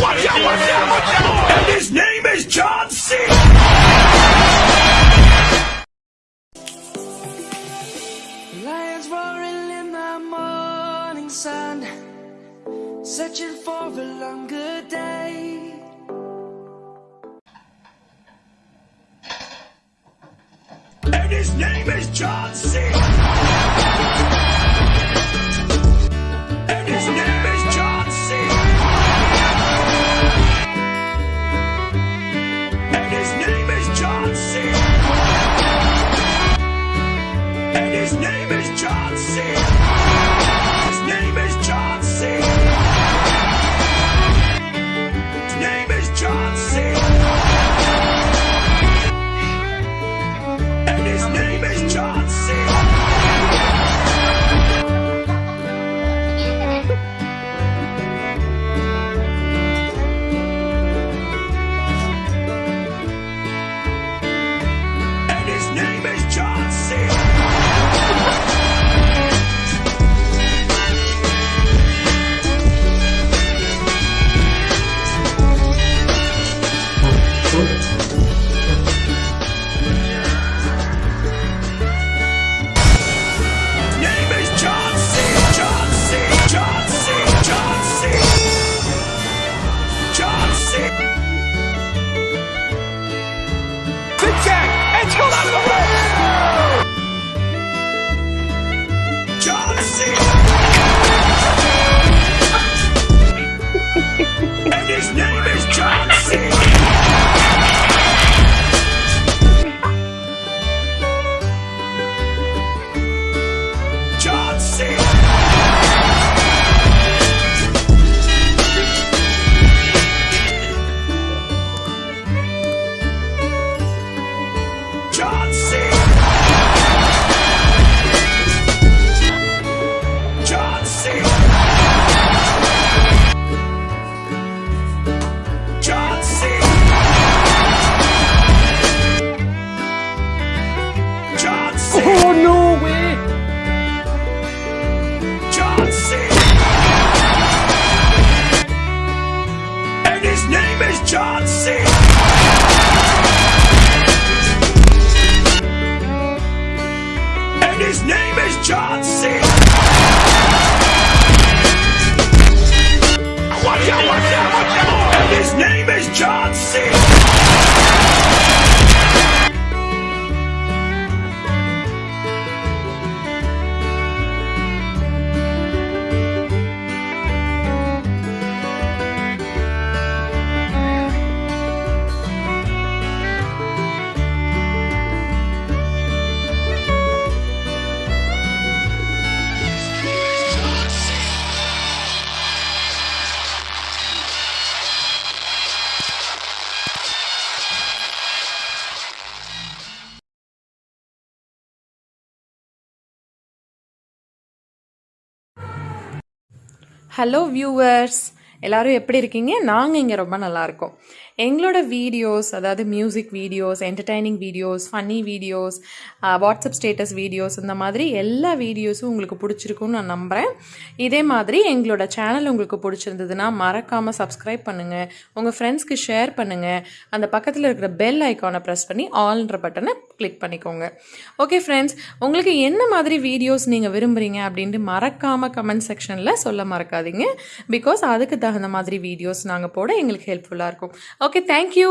Watch out, watch out, watch out! And his name is John C. Lions roaring in the morning sun, searching for a longer day. And his name is John C. his name is John C. His name his name is John C. Hello viewers எல்லோரும் எப்படி இருக்கீங்க? நாங்கள் இங்கே ரொம்ப நல்லா இருக்கோம். எங்களோட videos அதாவது music videos entertaining videos funny videos WhatsApp status videos இந்த மாதிரி எல்லா வீடியோஸும் உங்களுக்கு பிடிச்சிருக்குன்னு நான் நம்புகிறேன் இதே மாதிரி எங்களோட சேனல் உங்களுக்கு பிடிச்சிருந்ததுன்னா மறக்காமல் சப்ஸ்கிரைப் பண்ணுங்கள் உங்கள் ஃப்ரெண்ட்ஸ்க்கு ஷேர் பண்ணுங்கள் அந்த பக்கத்தில் இருக்கிற பெல் ஐக்கானை ப்ரெஸ் பண்ணி ஆல்ன்ற பட்டனை கிளிக் பண்ணிக்கோங்க. ஓகே ஃப்ரெண்ட்ஸ் உங்களுக்கு என்ன மாதிரி வீடியோஸ் நீங்கள் விரும்புகிறீங்க அப்படின்ட்டு மறக்காமல் கமெண்ட் செக்ஷனில் சொல்ல மறக்காதீங்க. பிகாஸ் அதுக்கு தகுந்த மாதிரி வீடியோஸ் நாங்கள் போட எங்களுக்கு ஹெல்ப்ஃபுல்லாக இருக்கும். Okay thank you